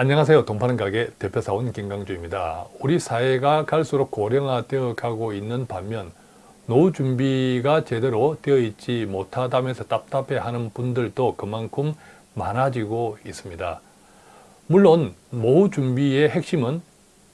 안녕하세요. 돈 파는 가게 대표사원 김강주입니다. 우리 사회가 갈수록 고령화되어 가고 있는 반면 노후 준비가 제대로 되어 있지 못하다면서 답답해하는 분들도 그만큼 많아지고 있습니다. 물론 노후 준비의 핵심은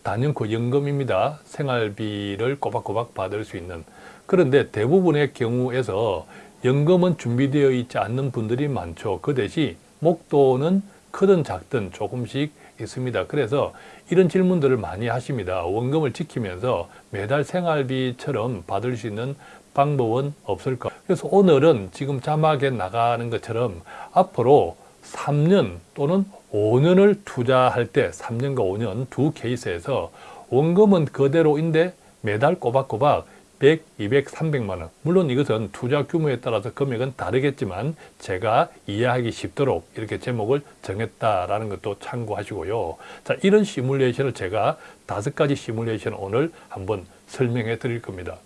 단연코 연금입니다. 생활비를 꼬박꼬박 받을 수 있는 그런데 대부분의 경우에서 연금은 준비되어 있지 않는 분들이 많죠. 그 대신 목돈은 크든 작든 조금씩 있습니다. 그래서 이런 질문들을 많이 하십니다. 원금을 지키면서 매달 생활비처럼 받을 수 있는 방법은 없을까? 그래서 오늘은 지금 자막에 나가는 것처럼 앞으로 3년 또는 5년을 투자할 때 3년과 5년 두 케이스에서 원금은 그대로인데 매달 꼬박꼬박 100, 200, 300만 원. 물론 이것은 투자 규모에 따라서 금액은 다르겠지만 제가 이해하기 쉽도록 이렇게 제목을 정했다라는 것도 참고하시고요. 자 이런 시뮬레이션을 제가 다섯 가지 시뮬레이션을 오늘 한번 설명해 드릴 겁니다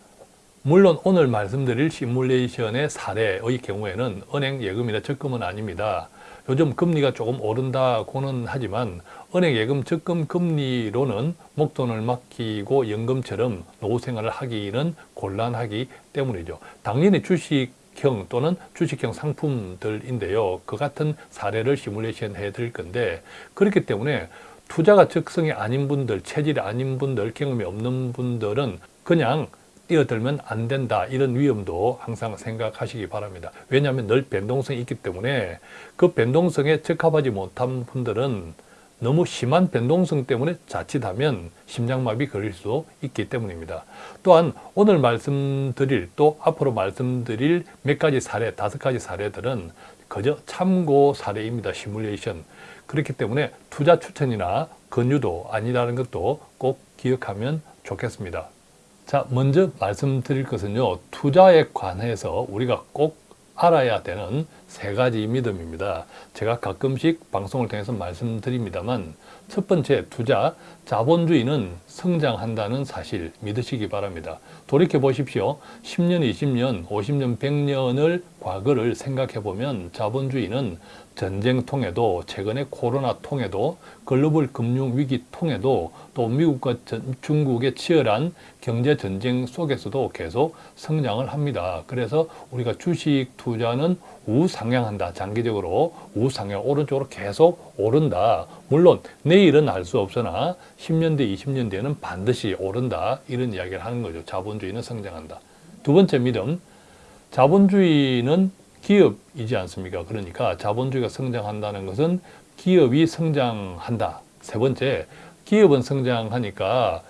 물론 오늘 말씀드릴 시뮬레이션의 사례의 경우에는 은행 예금이나 적금은 아닙니다 요즘 금리가 조금 오른다고는 하지만 은행 예금 적금 금리로는 목돈을 맡기고 연금처럼 노후생활을 하기는 곤란하기 때문이죠. 당연히 주식형 또는 주식형 상품들인데요. 그 같은 사례를 시뮬레이션 해드릴 건데 그렇기 때문에 투자가 적성이 아닌 분들, 체질이 아닌 분들, 경험이 없는 분들은 그냥 뛰어들면 안 된다. 이런 위험도 항상 생각하시기 바랍니다. 왜냐하면 늘 변동성이 있기 때문에 그 변동성에 적합하지 못한 분들은 너무 심한 변동성 때문에 자칫하면 심장마비 걸릴 수 있기 때문입니다. 또한 오늘 말씀드릴 또 앞으로 말씀드릴 몇 가지 사례 다섯 가지 사례들은 그저 참고 사례입니다. 시뮬레이션. 그렇기 때문에 투자 추천이나 권유도 아니라는 것도 꼭 기억하면 좋겠습니다 자, 먼저 말씀드릴 것은요. 투자에 관해서 우리가 꼭 알아야 되는 세 가지 믿음입니다. 제가 가끔씩 방송을 통해서 말씀드립니다만 첫 번째 투자, 자본주의는 성장한다는 사실 믿으시기 바랍니다. 돌이켜 보십시오. 10년, 20년, 50년, 100년을 과거를 생각해 보면 자본주의는 전쟁 통해도 최근에 코로나 통해도 글로벌 금융위기 통해도 또 미국과 중국의 치열한 경제전쟁 속에서도 계속 성장을 합니다. 그래서 우리가 주식 투자는 우상향한다. 장기적으로 우상향 오른쪽으로 계속 오른다. 물론 내일은 알 수 없으나 10년 뒤, 20년 뒤에는 반드시 오른다. 이런 이야기를 하는 거죠. 자본주의는 성장한다. 두 번째 믿음, 자본주의는 기업이지 않습니까? 그러니까 자본주의가 성장한다는 것은 기업이 성장한다. 세 번째, 기업은 성장하니까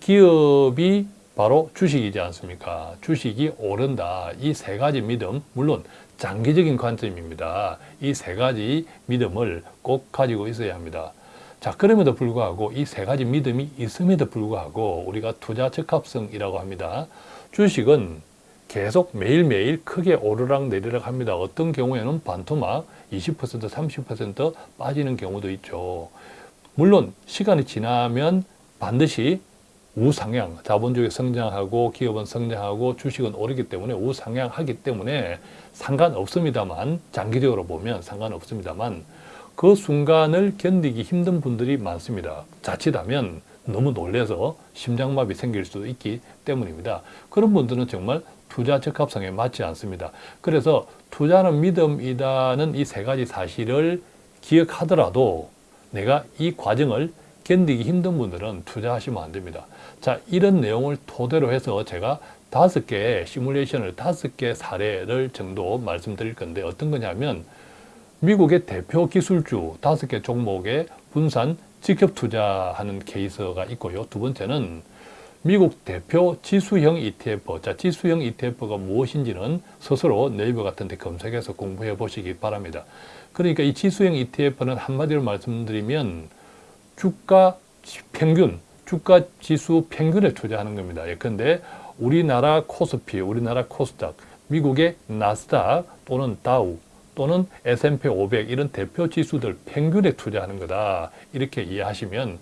기업이 바로 주식이지 않습니까? 주식이 오른다. 이 세 가지 믿음, 물론 장기적인 관점입니다. 이 세 가지 믿음을 꼭 가지고 있어야 합니다. 자 그럼에도 불구하고 이 세 가지 믿음이 있음에도 불구하고 우리가 투자 적합성이라고 합니다. 주식은 계속 매일매일 크게 오르락 내리락 합니다. 어떤 경우에는 반토막 20% 30% 빠지는 경우도 있죠. 물론 시간이 지나면 반드시 우상향, 자본주의 성장하고 기업은 성장하고 주식은 오르기 때문에 우상향하기 때문에 상관없습니다만 장기적으로 보면 상관없습니다만 그 순간을 견디기 힘든 분들이 많습니다. 자칫하면 너무 놀래서 심장마비 생길 수도 있기 때문입니다. 그런 분들은 정말 투자 적합성에 맞지 않습니다. 그래서 투자는 믿음이다는 이 세 가지 사실을 기억하더라도 내가 이 과정을 견디기 힘든 분들은 투자하시면 안 됩니다. 자, 이런 내용을 토대로 해서 제가 다섯 개의 시뮬레이션을 다섯 개 사례를 정도 말씀드릴 건데 어떤 거냐면 미국의 대표 기술주 다섯 개 종목에 분산 직접 투자하는 케이스가 있고요. 두 번째는 미국 대표 지수형 ETF, 자 지수형 ETF가 무엇인지는 스스로 네이버 같은 데 검색해서 공부해 보시기 바랍니다. 그러니까 이 지수형 ETF는 한마디로 말씀드리면 주가 평균, 주가 지수 평균에 투자하는 겁니다. 예컨대 우리나라 코스피, 우리나라 코스닥, 미국의 나스닥 또는 다우 또는 S&P 500 이런 대표 지수들 평균에 투자하는 거다. 이렇게 이해하시면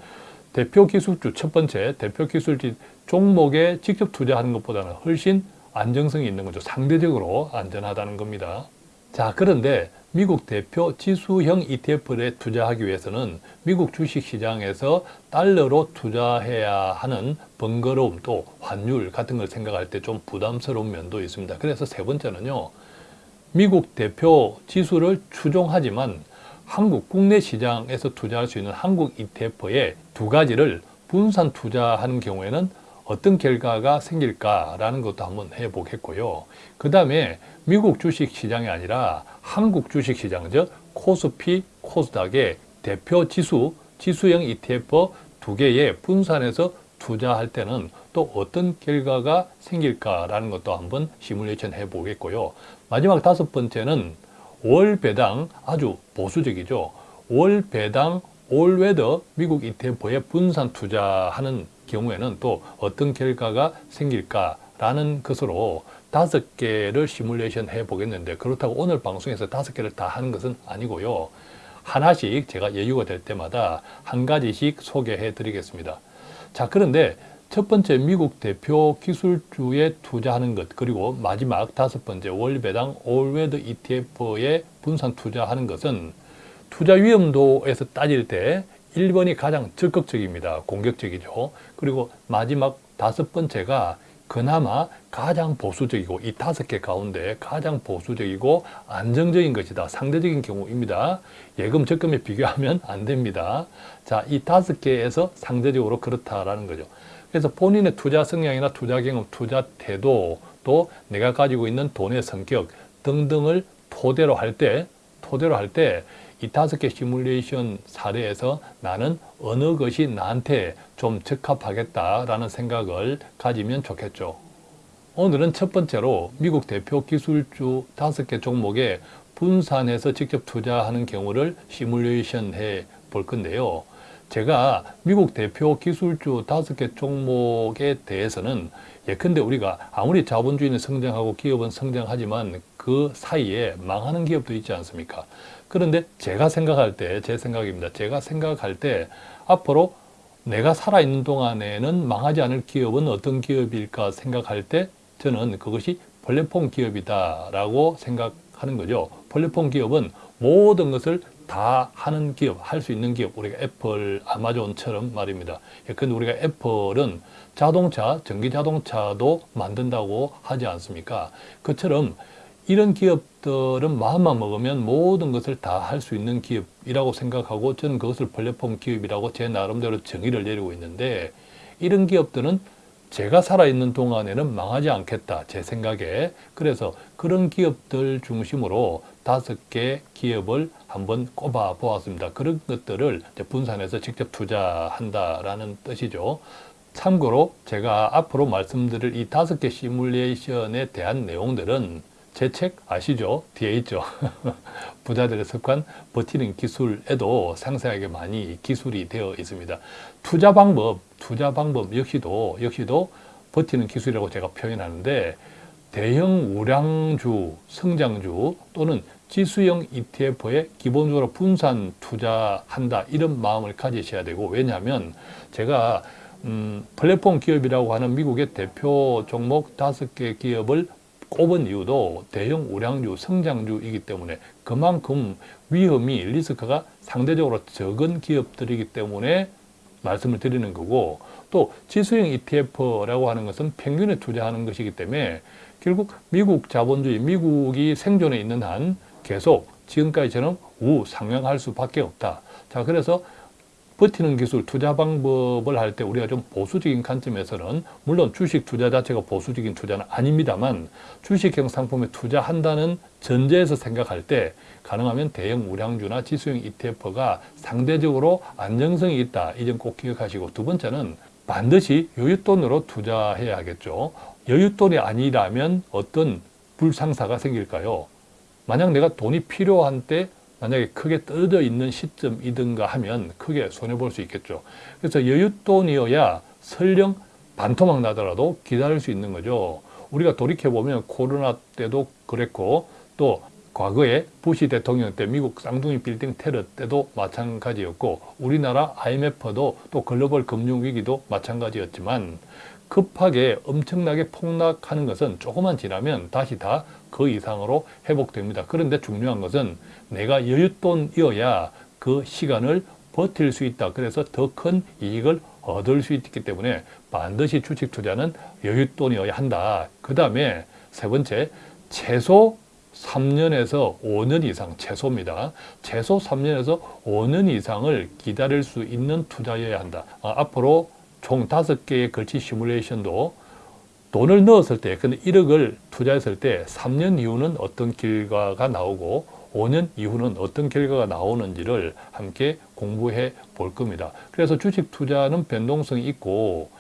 대표 기술주 첫 번째 대표 기술주 종목에 직접 투자하는 것보다는 훨씬 안정성이 있는 거죠. 상대적으로 안전하다는 겁니다. 자 그런데 미국 대표 지수형 ETF에 투자하기 위해서는 미국 주식시장에서 달러로 투자해야 하는 번거로움 또 환율 같은 걸 생각할 때 좀 부담스러운 면도 있습니다. 그래서 세 번째는요. 미국 대표 지수를 추종하지만 한국 국내 시장에서 투자할 수 있는 한국 ETF의 두 가지를 분산 투자하는 경우에는 어떤 결과가 생길까라는 것도 한번 해보겠고요. 그 다음에 미국 주식시장이 아니라 한국 주식시장, 즉 코스피, 코스닥의 대표 지수, 지수형 ETF 두 개의 분산해서 투자할 때는 또 어떤 결과가 생길까라는 것도 한번 시뮬레이션 해 보겠고요. 마지막 다섯 번째는 월 배당 아주 보수적이죠. 월 배당 all weather 미국 ETF에 분산 투자하는 경우에는 또 어떤 결과가 생길까라는 것으로 다섯 개를 시뮬레이션 해 보겠는데 그렇다고 오늘 방송에서 다섯 개를 다 하는 것은 아니고요. 하나씩 제가 여유가 될 때마다 한 가지씩 소개해 드리겠습니다. 자 그런데 첫 번째 미국 대표 기술주에 투자하는 것 그리고 마지막 다섯 번째 월배당 all weather ETF에 분산 투자하는 것은 투자 위험도에서 따질 때 1번이 가장 적극적입니다. 공격적이죠. 그리고 마지막 다섯 번째가 그나마 가장 보수적이고 이 다섯 개 가운데 가장 보수적이고 안정적인 것이다. 상대적인 경우입니다. 예금 적금에 비교하면 안 됩니다. 자, 이 다섯 개에서 상대적으로 그렇다라는 거죠. 그래서 본인의 투자 성향이나 투자 경험, 투자 태도, 또 내가 가지고 있는 돈의 성격 등등을 토대로 할 때, 토대로 할 때 이 다섯 개 시뮬레이션 사례에서 나는 어느 것이 나한테 좀 적합하겠다라는 생각을 가지면 좋겠죠. 오늘은 첫 번째로 미국 대표 기술주 다섯 개 종목에 분산해서 직접 투자하는 경우를 시뮬레이션 해 볼 건데요. 제가 미국 대표 기술주 다섯 개 종목에 대해서는 예컨대 우리가 아무리 자본주의는 성장하고 기업은 성장하지만 그 사이에 망하는 기업도 있지 않습니까? 그런데 제가 생각할 때, 제 생각입니다. 제가 생각할 때 앞으로 내가 살아있는 동안에는 망하지 않을 기업은 어떤 기업일까 생각할 때 저는 그것이 플랫폼 기업이다라고 생각하는 거죠. 플랫폼 기업은 모든 것을 다 하는 기업, 할 수 있는 기업, 우리가 애플, 아마존처럼 말입니다. 근데 우리가 애플은 자동차, 전기 자동차도 만든다고 하지 않습니까? 그처럼 이런 기업들은 마음만 먹으면 모든 것을 다 할 수 있는 기업이라고 생각하고 저는 그것을 플랫폼 기업이라고 제 나름대로 정의를 내리고 있는데 이런 기업들은 제가 살아있는 동안에는 망하지 않겠다 제 생각에 그래서 그런 기업들 중심으로 다섯 개 기업을 한번 꼽아 보았습니다 그런 것들을 분산해서 직접 투자한다라는 뜻이죠 참고로 제가 앞으로 말씀드릴 이 다섯 개 시뮬레이션에 대한 내용들은 제 책 아시죠? 뒤에 있죠. 부자들의 습관 버티는 기술에도 상세하게 많이 기술이 되어 있습니다. 투자 방법, 투자 방법 역시도 역시도 버티는 기술이라고 제가 표현하는데 대형 우량주, 성장주 또는 지수형 ETF에 기본적으로 분산 투자한다 이런 마음을 가지셔야 되고 왜냐하면 제가 음, 플랫폼 기업이라고 하는 미국의 대표 종목 다섯 개 기업을 꼽은 이유도 대형 우량주, 성장주이기 때문에 그만큼 위험이, 리스크가 상대적으로 적은 기업들이기 때문에 말씀을 드리는 거고 또 지수형 ETF라고 하는 것은 평균에 투자하는 것이기 때문에 결국 미국 자본주의, 미국이 생존해 있는 한 계속 지금까지처럼 우상향할 수밖에 없다. 자, 그래서 버티는 기술, 투자 방법을 할 때 우리가 좀 보수적인 관점에서는 물론 주식 투자 자체가 보수적인 투자는 아닙니다만 주식형 상품에 투자한다는 전제에서 생각할 때 가능하면 대형 우량주나 지수형 ETF가 상대적으로 안정성이 있다. 이 점 꼭 기억하시고 두 번째는 반드시 여윳돈으로 투자해야 겠죠 여윳돈이 아니라면 어떤 불상사가 생길까요? 만약 내가 돈이 필요한 때 만약에 크게 떨어져 있는 시점이든가 하면 크게 손해볼 수 있겠죠. 그래서 여윳돈이어야 설령 반토막 나더라도 기다릴 수 있는 거죠. 우리가 돌이켜보면 코로나 때도 그랬고 또 과거에 부시 대통령 때 미국 쌍둥이 빌딩 테러 때도 마찬가지였고 우리나라 IMF도 또 글로벌 금융위기도 마찬가지였지만 급하게 엄청나게 폭락하는 것은 조금만 지나면 다시 다 그 이상으로 회복됩니다. 그런데 중요한 것은 내가 여윳돈이어야 그 시간을 버틸 수 있다. 그래서 더 큰 이익을 얻을 수 있기 때문에 반드시 주식 투자는 여윳돈이어야 한다. 그 다음에 세 번째, 최소 3년에서 5년 이상, 최소입니다. 최소 3년에서 5년 이상을 기다릴 수 있는 투자여야 한다. 아, 앞으로 총 5개의 걸치 시뮬레이션도 돈을 넣었을 때, 근데 1억을 투자했을 때 3년 이후는 어떤 결과가 나오고 5년 이후는 어떤 결과가 나오는지를 함께 공부해 볼 겁니다. 그래서 주식 투자는 변동성이 있고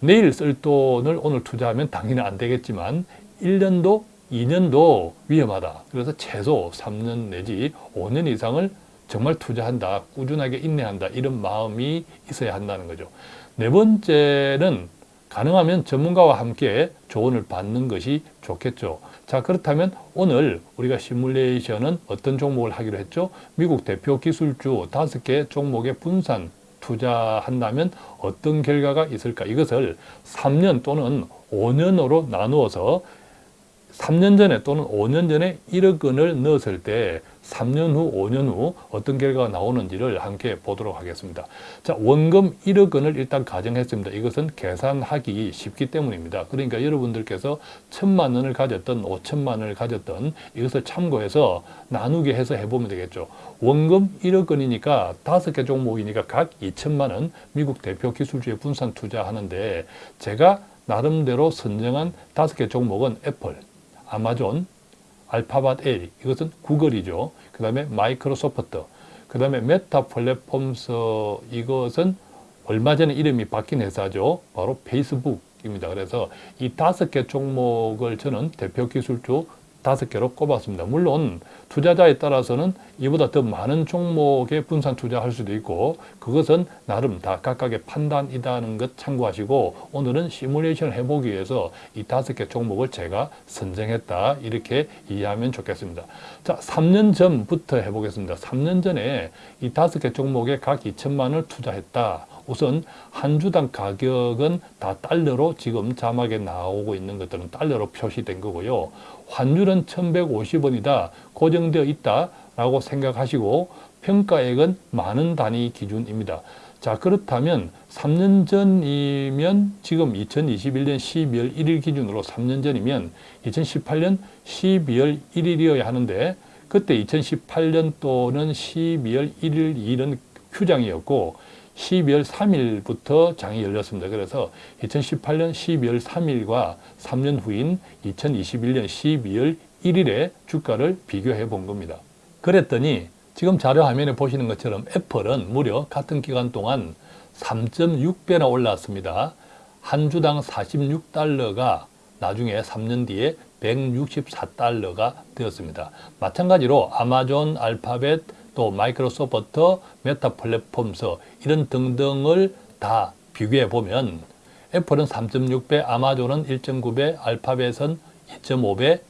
내일 쓸 돈을 오늘 투자하면 당연히 안 되겠지만 1년도 2년도 위험하다. 그래서 최소 3년 내지 5년 이상을 정말 투자한다. 꾸준하게 인내한다. 이런 마음이 있어야 한다는 거죠. 네 번째는 가능하면 전문가와 함께 조언을 받는 것이 좋겠죠. 자 그렇다면 오늘 우리가 시뮬레이션은 어떤 종목을 하기로 했죠? 미국 대표 기술주 다섯 개 종목의 분산 투자한다면 어떤 결과가 있을까? 이것을 3년 또는 5년으로 나누어서 3년 전에 또는 5년 전에 1억 원을 넣었을 때 3년 후, 5년 후 어떤 결과가 나오는지를 함께 보도록 하겠습니다. 자, 원금 1억 원을 일단 가정했습니다. 이것은 계산하기 쉽기 때문입니다. 그러니까 여러분들께서 천만 원을 가졌던 5천만 원을 가졌던 이것을 참고해서 나누게 해서 해보면 되겠죠. 원금 1억 원이니까 다섯 개 종목이니까 각 2천만 원 미국 대표 기술주에 분산 투자하는데 제가 나름대로 선정한 다섯 개 종목은 애플, 아마존, 알파벳 L 이것은 구글이죠. 그 다음에 마이크로소프트, 그 다음에 메타 플랫폼스 이것은 얼마 전에 이름이 바뀐 회사죠. 바로 페이스북입니다. 그래서 이 다섯 개 종목을 저는 대표 기술주 다섯 개로 꼽았습니다. 물론 투자자에 따라서는 이보다 더 많은 종목에 분산 투자할 수도 있고 그것은 나름 다 각각의 판단이다는 것 참고하시고 오늘은 시뮬레이션을 해보기 위해서 이 다섯 개 종목을 제가 선정했다 이렇게 이해하면 좋겠습니다. 자, 3년 전부터 해보겠습니다. 3년 전에 이 다섯 개 종목에 각 2천만 원을 투자했다. 우선 한 주당 가격은 다 달러로 지금 자막에 나오고 있는 것들은 달러로 표시된 거고요. 환율은 1150원이다. 고정되어 있다라고 생각하시고 평가액은 많은 단위 기준입니다. 자 그렇다면 3년 전이면 지금 2021년 12월 1일 기준으로 3년 전이면 2018년 12월 1일이어야 하는데 그때 2018년 또는 12월 1일 일은 휴장이었고 12월 3일부터 장이 열렸습니다. 그래서 2018년 12월 3일과 3년 후인 2021년 12월 1일에 주가를 비교해 본 겁니다. 그랬더니 지금 자료 화면에 보시는 것처럼 애플은 무려 같은 기간 동안 3.6배나 올랐습니다. 한 주당 46달러가 나중에 3년 뒤에 164달러가 되었습니다. 마찬가지로 아마존, 알파벳, 또 마이크로소프트, 메타 플랫폼스 이런 등등을 다 비교해 보면 애플은 3.6배, 아마존은 1.9배, 알파벳은 2.5배,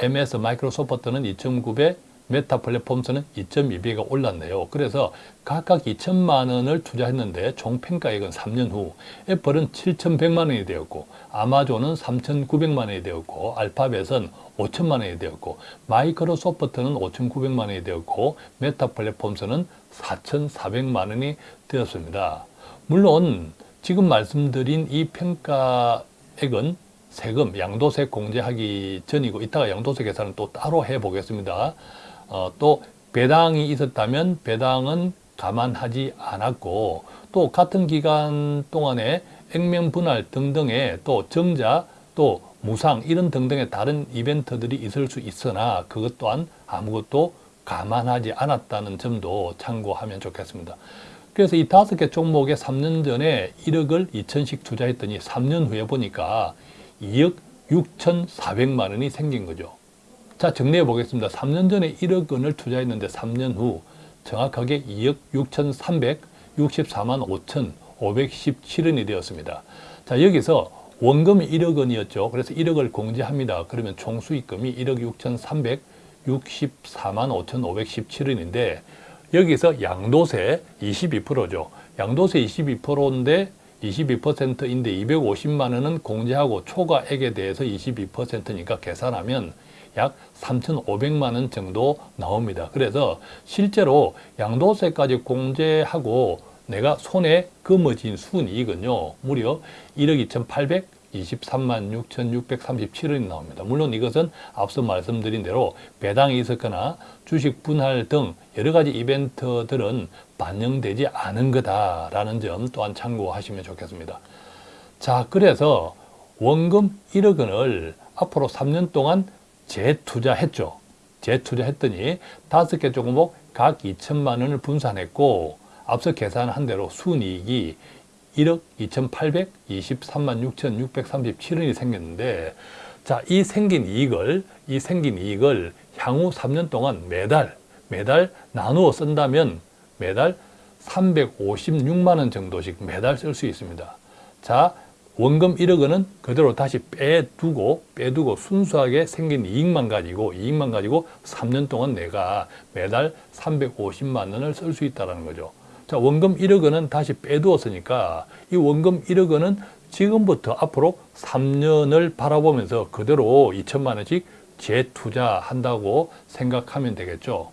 MS 마이크로소프트는 2.9배, 메타 플랫폼스는 2.2배가 올랐네요. 그래서 각각 2천만 원을 투자했는데 총 평가액은 3년 후 애플은 7,100만 원이 되었고 아마존은 3,900만 원이 되었고 알파벳은 5천만 원이 되었고 마이크로소프트는 5,900만 원이 되었고 메타 플랫폼스는 4,400만 원이 되었습니다. 물론 지금 말씀드린 이 평가액은 세금, 양도세 공제하기 전이고 이따가 양도세 계산은 또 따로 해보겠습니다. 어, 또 배당이 있었다면 배당은 감안하지 않았고 또 같은 기간 동안에 액면 분할 등등의 또 정자 또 무상 이런 등등의 다른 이벤트들이 있을 수 있으나 그것 또한 아무것도 감안하지 않았다는 점도 참고하면 좋겠습니다. 그래서 이 다섯 개 종목에 3년 전에 1억을 2천씩 투자했더니 3년 후에 보니까 2억 6,400만 원이 생긴 거죠. 자 정리해 보겠습니다. 3년 전에 1억 원을 투자했는데 3년 후 정확하게 2억 6,364만 5,517원이 되었습니다. 자 여기서 원금이 1억 원이었죠. 그래서 1억을 공제합니다. 그러면 총 수익금이 1억 6,364만 5,517원인데 여기서 양도세 22%죠. 양도세 22%인데 22%인데 250만 원은 공제하고 초과액에 대해서 22%니까 계산하면 약 3,500만 원 정도 나옵니다. 그래서 실제로 양도세까지 공제하고 내가 손에 거머쥔 순이익은요. 무려 1억 2,823만 6,637원이 나옵니다. 물론 이것은 앞서 말씀드린 대로 배당이 있었거나 주식 분할 등 여러 가지 이벤트들은 반영되지 않은 거다라는 점 또한 참고하시면 좋겠습니다. 자, 그래서 원금 1억 원을 앞으로 3년 동안 재투자했죠. 재투자했더니 다섯 개 종목 각 2천만 원을 분산했고 앞서 계산한 대로 순이익이 1억 2,823만 6,637원이 생겼는데 자, 이 생긴 이익을 이 생긴 이익을 향후 3년 동안 매달 매달 나누어 쓴다면 매달 356만 원 정도씩 매달 쓸 수 있습니다. 자, 원금 1억 원은 그대로 다시 빼두고 빼두고 순수하게 생긴 이익만 가지고 이익만 가지고 3년 동안 내가 매달 350만 원을 쓸 수 있다는 거죠. 자, 원금 1억 원은 다시 빼두었으니까 이 원금 1억 원은 지금부터 앞으로 3년을 바라보면서 그대로 2천만 원씩 재투자한다고 생각하면 되겠죠.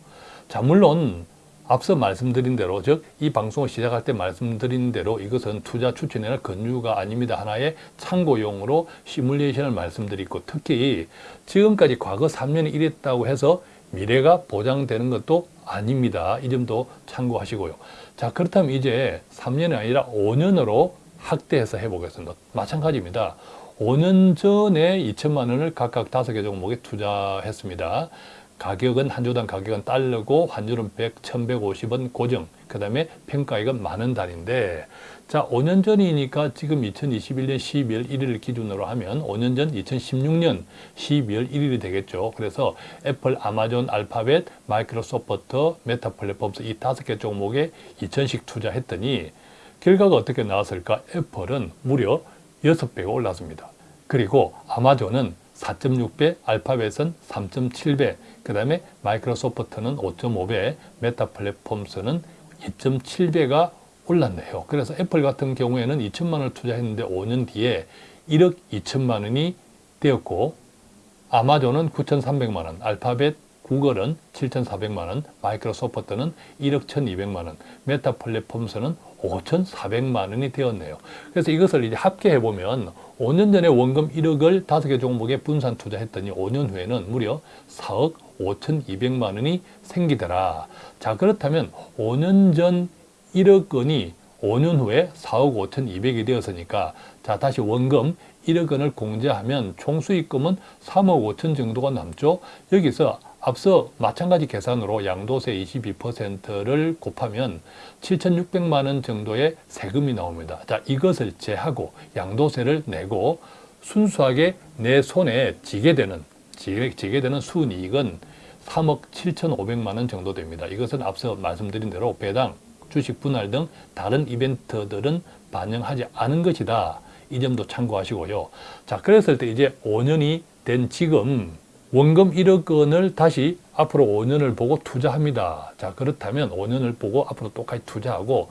자, 물론 앞서 말씀드린 대로 즉 이 방송을 시작할 때 말씀드린 대로 이것은 투자 추천이나 권유가 아닙니다. 하나의 참고용으로 시뮬레이션을 말씀드리고 특히 지금까지 과거 3년이 이랬다고 해서 미래가 보장되는 것도 아닙니다. 이 점도 참고하시고요. 자 그렇다면 이제 3년이 아니라 5년으로 확대해서 해보겠습니다. 마찬가지입니다. 5년 전에 2천만 원을 각각 5개 종목에 투자했습니다. 가격은 한 주당 가격은 달러고 환율은 100, 1150원 고정. 그 다음에 평가액은 만원 단위인데 자 5년 전이니까 지금 2021년 12월 1일을 기준으로 하면 5년 전 2016년 12월 1일이 되겠죠. 그래서 애플, 아마존, 알파벳, 마이크로소프트, 메타 플랫폼스 이 다섯 개 종목에 2천씩 투자했더니 결과가 어떻게 나왔을까? 애플은 무려 6배가 올랐습니다. 그리고 아마존은 4.6배, 알파벳은 3.7배, 그 다음에 마이크로소프트는 5.5배, 메타 플랫폼스는 2.7배가 올랐네요. 그래서 애플 같은 경우에는 2천만 원을 투자했는데 5년 뒤에 1억 2천만 원이 되었고 아마존은 9,300만 원, 알파벳, 구글은 7,400만 원, 마이크로소프트는 1억 1,200만 원, 메타 플랫폼스는 5,400만 원이 되었네요. 그래서 이것을 이제 합계해 보면 5년 전에 원금 1억을 5개 종목에 분산 투자했더니 5년 후에는 무려 4억 5,200만 원이 생기더라. 자 그렇다면 5년 전 1억 원이 5년 후에 4억 5,200이 되었으니까 자 다시 원금 1억 원을 공제하면 총 수익금은 3억 5천 정도가 남죠. 여기서 앞서 마찬가지 계산으로 양도세 22%를 곱하면 7,600만 원 정도의 세금이 나옵니다. 자, 이것을 제하고 양도세를 내고 순수하게 내 손에 지게 되는 지게 되는 순이익은 3억 7,500만 원 정도 됩니다. 이것은 앞서 말씀드린 대로 배당, 주식 분할 등 다른 이벤트들은 반영하지 않은 것이다. 이 점도 참고하시고요. 자, 그랬을 때 이제 5년이 된 지금 원금 1억 원을 다시 앞으로 5년을 보고 투자합니다. 자 그렇다면 5년을 보고 앞으로 똑같이 투자하고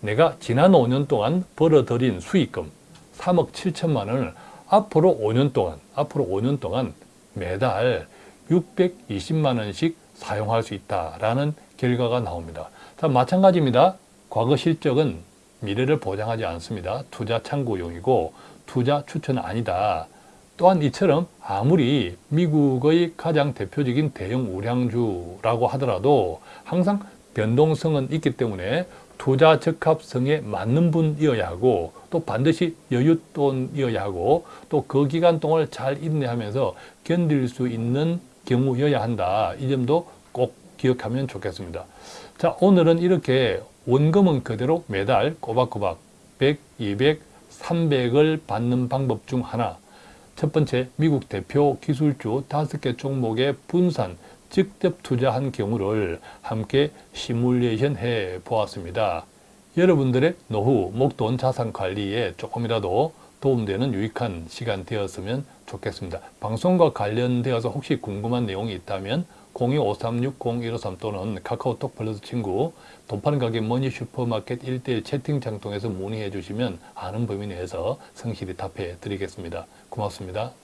내가 지난 5년 동안 벌어들인 수익금 3억 7천만 원을 앞으로 5년 동안 앞으로 5년 동안 매달 620만 원씩 사용할 수 있다라는 결과가 나옵니다. 자 마찬가지입니다. 과거 실적은 미래를 보장하지 않습니다. 투자 참고용이고 투자 추천은 아니다. 또한 이처럼 아무리 미국의 가장 대표적인 대형 우량주라고 하더라도 항상 변동성은 있기 때문에 투자 적합성에 맞는 분이어야 하고 또 반드시 여윳돈이어야 하고 또 그 기간 동안 잘 인내하면서 견딜 수 있는 경우여야 한다. 이 점도 꼭 기억하면 좋겠습니다. 자 오늘은 이렇게 원금은 그대로 매달 꼬박꼬박 100, 200, 300을 받는 방법 중 하나 첫 번째, 미국 대표 기술주 다섯 개 종목의 분산, 직접 투자한 경우를 함께 시뮬레이션 해 보았습니다. 여러분들의 노후, 목돈 자산 관리에 조금이라도 도움되는 유익한 시간 되었으면 좋겠습니다. 방송과 관련되어서 혹시 궁금한 내용이 있다면 02-536-0153 또는 카카오톡 플러스 친구 돈 파는 가게 머니 슈퍼마켓 1대1 채팅창 통해서 문의해 주시면 아는 범위 내에서 성실히 답해 드리겠습니다. 고맙습니다.